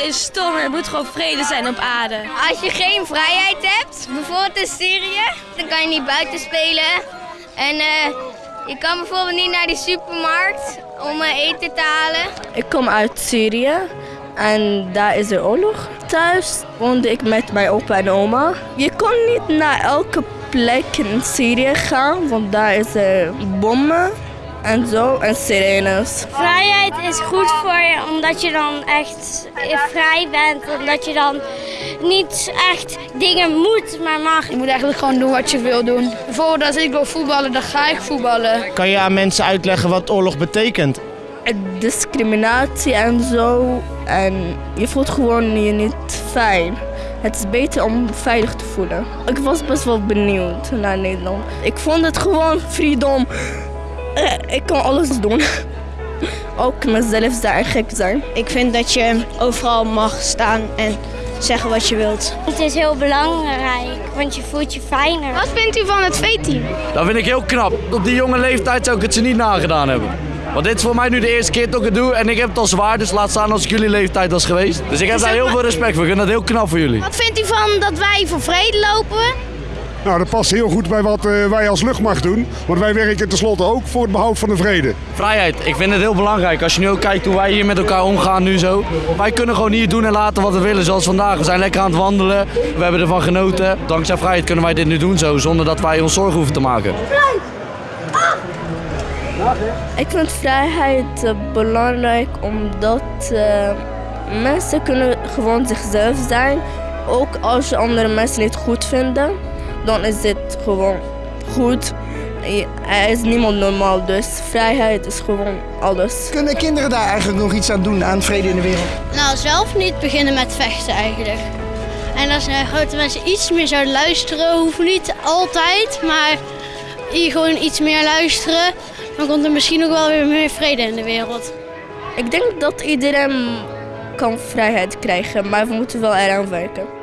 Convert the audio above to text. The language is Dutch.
is stom en er moet gewoon vrede zijn op aarde. Als je geen vrijheid hebt, bijvoorbeeld in Syrië, dan kan je niet buiten spelen. En uh, je kan bijvoorbeeld niet naar die supermarkt om uh, eten te halen. Ik kom uit Syrië en daar is er oorlog. Thuis woonde ik met mijn opa en oma. Je kon niet naar elke plek in Syrië gaan, want daar is er bommen en zo en sirenes. Vrijheid is goed voor je omdat je dan echt vrij bent. Omdat je dan niet echt dingen moet, maar mag. Je moet eigenlijk gewoon doen wat je wil doen. Bijvoorbeeld als ik wil voetballen, dan ga ik voetballen. Kan je aan mensen uitleggen wat oorlog betekent? Discriminatie en zo. En je voelt gewoon je niet fijn. Het is beter om veilig te voelen. Ik was best wel benieuwd naar Nederland. Ik vond het gewoon freedom. Ik kan alles doen. Ook mezelf zijn, gek zijn. Ik vind dat je overal mag staan en zeggen wat je wilt. Het is heel belangrijk, want je voelt je fijner. Wat vindt u van het V-team? Dat vind ik heel knap. Op die jonge leeftijd zou ik het ze niet nagedaan hebben. Want dit is voor mij nu de eerste keer dat ik het doe en ik heb het al zwaar, dus laat staan als ik jullie leeftijd was geweest. Dus ik heb daar heel veel respect voor. Ik vind dat heel knap voor jullie. Wat vindt u van dat wij voor vrede lopen? Nou, dat past heel goed bij wat uh, wij als luchtmacht doen. Want wij werken tenslotte ook voor het behoud van de vrede. Vrijheid, ik vind het heel belangrijk. Als je nu ook kijkt hoe wij hier met elkaar omgaan nu zo. Wij kunnen gewoon hier doen en laten wat we willen, zoals vandaag. We zijn lekker aan het wandelen, we hebben ervan genoten. Dankzij vrijheid kunnen wij dit nu doen zo, zonder dat wij ons zorgen hoeven te maken. Ik vind vrijheid uh, belangrijk omdat uh, mensen kunnen gewoon zichzelf zijn. Ook als je andere mensen niet goed vinden, dan is dit gewoon goed. Er is niemand normaal, dus vrijheid is gewoon alles. Kunnen kinderen daar eigenlijk nog iets aan doen, aan vrede in de wereld? Nou, zelf niet beginnen met vechten eigenlijk. En als grote mensen iets meer zouden luisteren, hoeft niet altijd, maar hier gewoon iets meer luisteren, dan komt er misschien ook wel weer meer vrede in de wereld. Ik denk dat iedereen kan vrijheid krijgen, maar we moeten wel eraan werken.